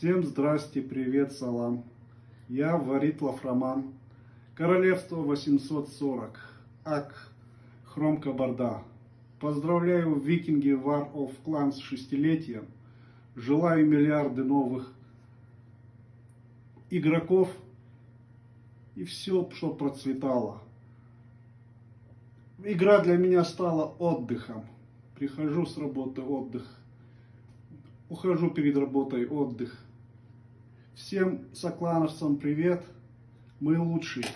Всем здрасте, привет, салам. Я Варитлов Роман. Королевство 840. Ак. Хром Кабарда. Поздравляю викинги War of Clans с шестилетием. Желаю миллиарды новых игроков. И все, что процветало. Игра для меня стала отдыхом. Прихожу с работы, отдых. Ухожу перед работой, отдых. Всем соклановцам привет. Мы лучшие.